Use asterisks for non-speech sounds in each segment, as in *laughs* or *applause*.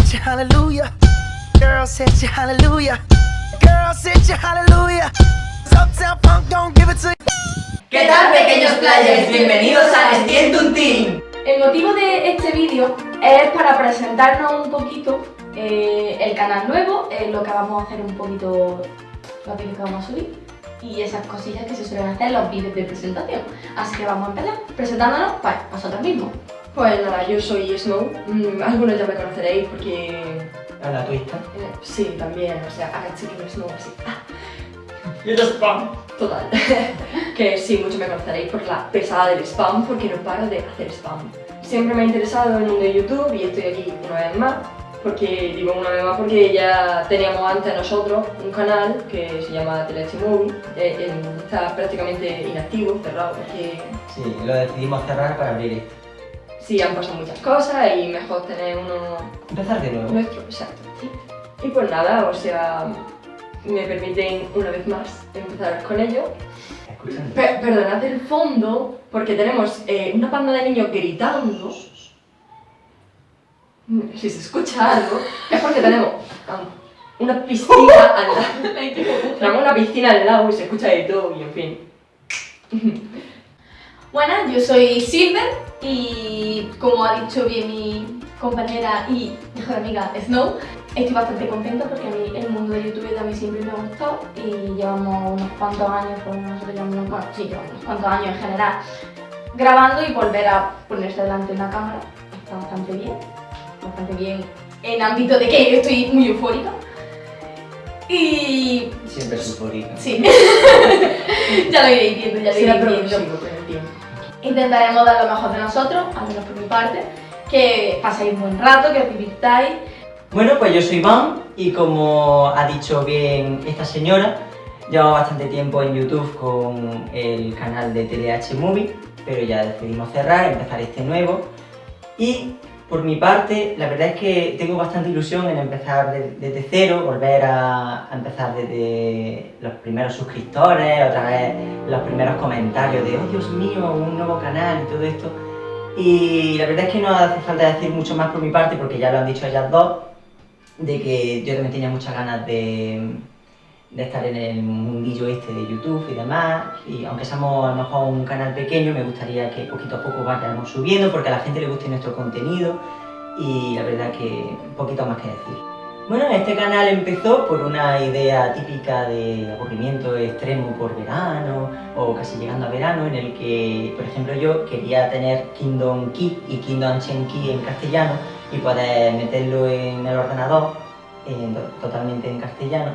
you hallelujah. Girl said you hallelujah. Girl said you hallelujah. Uptown Funk don't give it to you. ¿Qué tal pequeños players? Bienvenidos a Entiendo un Team. El motivo de este vídeo es para presentarnos un poquito eh, el canal nuevo, eh, lo que vamos a hacer un poquito, los vídeos que vamos a subir y esas cosillas que se suelen hacer en los vídeos de presentación. Así que vamos a empezar presentándonos pues, vosotros mismos. Pues nada, yo soy Snow, mm, algunos ya me conoceréis porque... A la twista. eh, sí, también, o sea, haga chiquillo Snow así. *laughs* Y el spam. total. *laughs* que sí, muchos me conoceréis por la pesada del spam, porque no paro de hacer spam. Siempre me ha interesado el mundo de YouTube y estoy aquí una vez más. Porque, digo una vez más porque ya teníamos antes nosotros un canal que se llama Teleche Movie, eh, está prácticamente inactivo, cerrado, porque Sí, lo decidimos cerrar para abrir esto. Sí han pasado muchas cosas y mejor tener uno Empezar de nuevo. Nuestro, exacto. Y pues nada, o sea, me permiten una vez más empezar con ello. Escuchando. Pe- perdonad el fondo, porque tenemos eh, una banda de niños gritando. Si se escucha algo, es porque tenemos una piscina al lado. Tenemos una piscina al lado y se escucha de todo y en fin. Buenas, yo soy Silver y como ha dicho bien mi compañera y mejor amiga Snow, estoy bastante contenta porque a mí el mundo de YouTube también siempre me ha gustado y llevamos unos cuantos años, por nosotros llevamos unos, bueno, sí, llevamos unos cuantos años en general grabando y volver a ponerse delante de una cámara está bastante bien, bastante bien en ámbito de que yo estoy muy eufórica y Siempre es eufórico. sí, *laughs* ya lo iréis viendo, ya lo iréis viendo. Intentaremos dar lo mejor de nosotros, al menos por mi parte, que paséis un buen rato, que os divirtáis. Bueno, pues yo soy Van y como ha dicho bien esta señora, llevamos bastante tiempo en YouTube con el canal de TLH Movie, pero ya decidimos cerrar, empezar este nuevo. Y por mi parte, la verdad es que tengo bastante ilusión en empezar de- desde cero, volver a, a empezar desde los primeros suscriptores, otra vez los primeros comentarios de, oh Dios mío, un nuevo canal y todo esto. Y la verdad es que no hace falta decir mucho más por mi parte porque ya lo han dicho ellas dos, de que yo también tenía muchas ganas de, de estar en el mundillo este de YouTube y demás. Y aunque seamos a lo mejor un canal pequeño, me gustaría que poquito a poco vayamos subiendo porque a la gente le guste nuestro contenido y la verdad que poquito más que decir. Bueno, este canal empezó por una idea típica de aburrimiento extremo por verano o casi llegando a verano en el que, por ejemplo, yo quería tener Kingdom Key y Kingdom Chen Key en castellano y poder meterlo en el ordenador en- totalmente en castellano.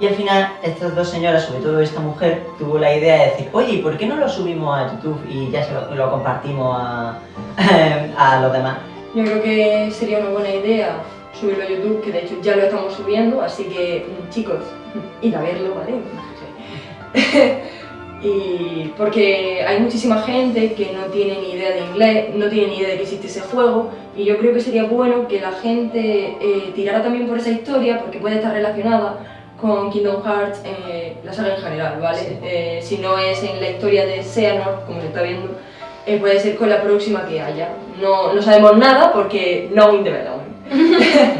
Y al final estas dos señoras, sobre todo esta mujer, tuvo la idea de decir, oye, ¿y ¿por qué no lo subimos a YouTube y ya se lo, lo compartimos a, *laughs* a los demás? Yo creo que sería una buena idea subirlo a YouTube, que de hecho ya lo estamos subiendo, así que mm, chicos, *laughs* id a verlo, ¿vale? *laughs* y porque hay muchísima gente que no tiene ni idea de inglés, no tiene ni idea de que existe ese juego, y yo creo que sería bueno que la gente eh, tirara también por esa historia, porque puede estar relacionada con Kingdom Hearts, eh, la saga en general, ¿vale? Sí. Eh, si no es en la historia de Xehanort, como se está viendo, eh, puede ser con la próxima que haya. No, no sabemos nada porque no in development. *laughs*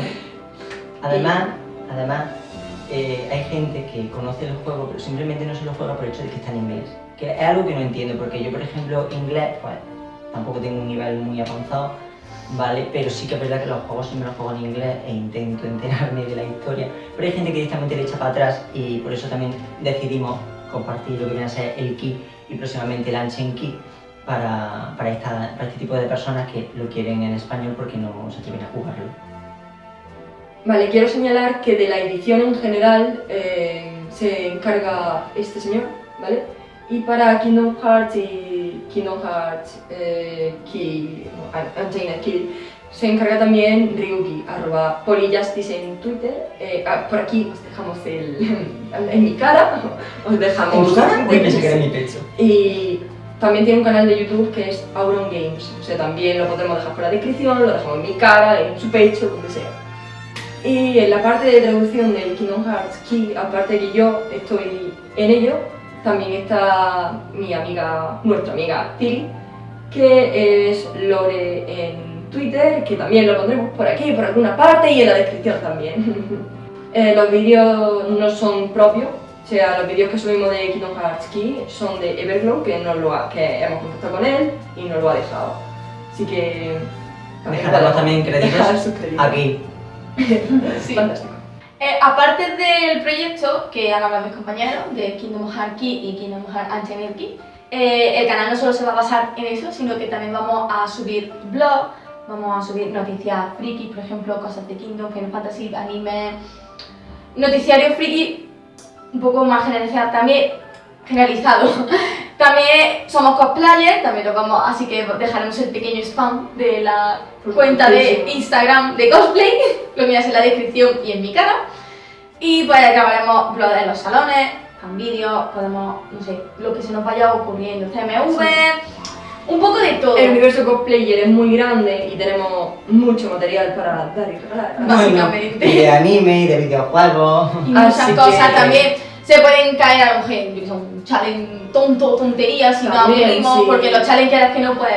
Además, además eh, hay gente que conoce el juego, pero simplemente no se lo juega por el hecho de que está en inglés. Que es algo que no entiendo, porque yo, por ejemplo, inglés, pues tampoco tengo un nivel muy avanzado, ¿vale? Pero sí que es verdad que los juegos siempre los juego en inglés e intento enterarme de la historia. Pero hay gente que directamente le echa para atrás y por eso también decidimos compartir lo que viene a ser el Key y próximamente el Ancient Key para, para, esta- para este tipo de personas que lo quieren en español porque no se atreven a jugarlo. Vale, quiero señalar que de la edición en general eh, se encarga este señor, ¿vale? Y para Kingdom Hearts y Kingdom Hearts eh, no, Unchained Key, se encarga también Ryuki, arroba Polyjustice en Twitter. Eh, ah, por aquí os dejamos el... *laughs* en mi cara, os dejamos... Uy, pensé que era mi pecho. Y también tiene un canal de YouTube que es Auron Games. O sea, también lo podremos dejar por la descripción, lo dejamos en mi cara, en su pecho, donde sea. Y en la parte de traducción del Kingdom Hearts Key, aparte de que yo estoy en ello, también está mi amiga, nuestra amiga Tiri, que es Lore en Twitter, que también lo pondremos por aquí, por alguna parte y en la descripción también. *laughs* Eh, los vídeos no son propios, o sea, los vídeos que subimos de Kingdom Hearts Key son de Everglow, que, nos lo ha- que hemos contactado con él y nos lo ha dejado. Así que... Dejaremos también *laughs* créditos aquí. *laughs* Sí. Fantástico. Eh, aparte del proyecto que han hablado mis compañeros de Kingdom Hearts Key y Kingdom Hearts Unchained Key, eh, el canal no solo se va a basar en eso, sino que también vamos a subir vlogs, vamos a subir noticias friki, por ejemplo, cosas de Kingdom, Final Fantasy, anime, noticiario friki un poco más generalizado también, generalizado. *laughs* También somos cosplayers, también lo vamos, así que dejaremos el pequeño spam de la cuenta de. Instagram de cosplay, *laughs* lo miras en la descripción y en mi cara. Y pues grabaremos vlogs en los salones, con vídeos, podemos, no sé, lo que se nos vaya ocurriendo, CMV, un poco de todo. El universo cosplayer es muy grande y tenemos mucho material para dar y regalar. Básicamente. Bueno, y de anime, y de videojuegos. y muchas Así cosas que- también se pueden caer a lo mejor un challenge tonto, tonterías, si no aburrimos, sí. porque los challenges que no pues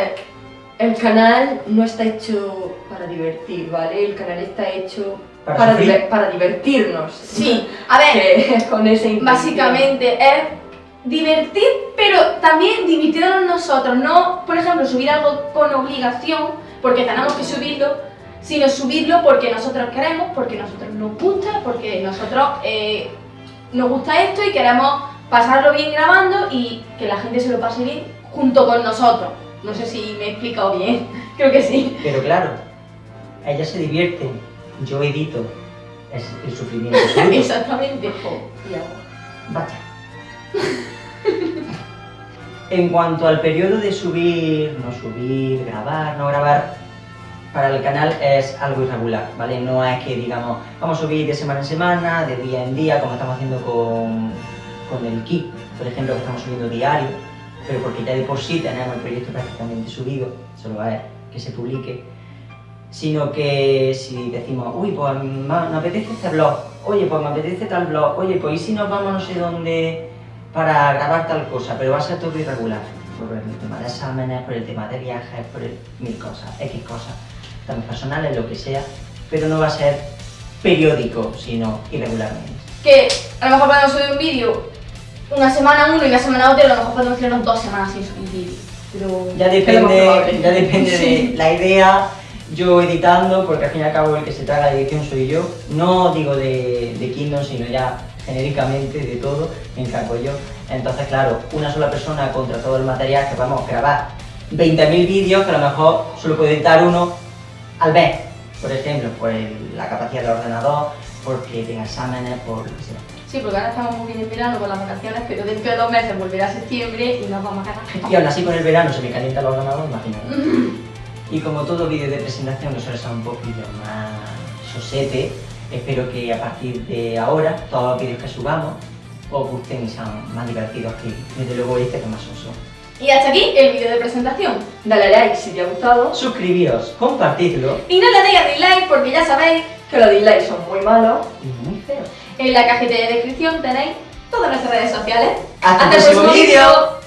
El canal no está hecho para divertir, ¿vale? El canal está hecho Para para, sufrir. diver- para divertirnos. sí, *laughs* a ver, con intención. básicamente es divertir, pero también divirtiéndonos nosotros, no, por ejemplo, subir algo con obligación, porque tenemos que subirlo, sino subirlo porque nosotros queremos, porque nosotros nos gusta, porque nosotros eh, nos gusta esto y queremos pasarlo bien grabando y que la gente se lo pase bien junto con nosotros. No sé si me he explicado bien, *laughs* creo que sí. Pero claro, ellas se divierten, yo edito. Es el sufrimiento. *laughs* Exactamente. Y agua. Vaya. En cuanto al periodo de subir, no subir, grabar, no grabar, para el canal es algo irregular, ¿vale? No es que digamos, vamos a subir de semana en semana, de día en día, como estamos haciendo con, con el Kit, por ejemplo, que estamos subiendo diario, pero porque ya de por sí tenemos el proyecto prácticamente subido, solo es que se publique, sino que si decimos, uy, pues me apetece este blog, oye, pues me apetece tal blog, oye, pues y si nos vamos no sé dónde para grabar tal cosa, pero va a ser todo irregular, por el tema de exámenes, por el tema de viajes, por el- mil cosas, X cosas, también personales, lo que sea, pero no va a ser periódico, sino irregularmente. que a lo mejor podemos subir un vídeo una semana uno y una semana otro, y a lo mejor podemos tirarnos dos semanas sin subir vídeo. Pero Ya depende, ya depende Sí. de la idea, yo editando, porque al fin y al cabo el que se traga la edición soy yo, no digo de, de Kingdom, sino ya genéricamente de todo, me encargo yo. Entonces, claro, una sola persona contra todo el material que podemos grabar 20.000 vídeos, que a lo mejor solo puede editar uno al mes, por ejemplo, por el- la capacidad del ordenador, porque tenga exámenes, por lo que sea. Sí, porque ahora estamos muy bien en verano con las vacaciones, pero dentro de dos meses volverá septiembre y nos vamos a ganar. Y aún así con el verano se me calienta el ordenador, imagínate. *laughs* Y como todo vídeo de presentación que suele ser un poquillo más sosete, espero que a partir de ahora todos los vídeos que subamos os gusten y sean más divertidos que desde luego este que más uso. Y hasta aquí el vídeo de presentación. Dale like si te ha gustado, Suscribíos, compartidlo Y no le deis a dislike porque ya sabéis, que los dislikes son muy malos. y muy feo. en la cajita de descripción tenéis todas nuestras redes sociales. ¡Hasta el próximo vídeo!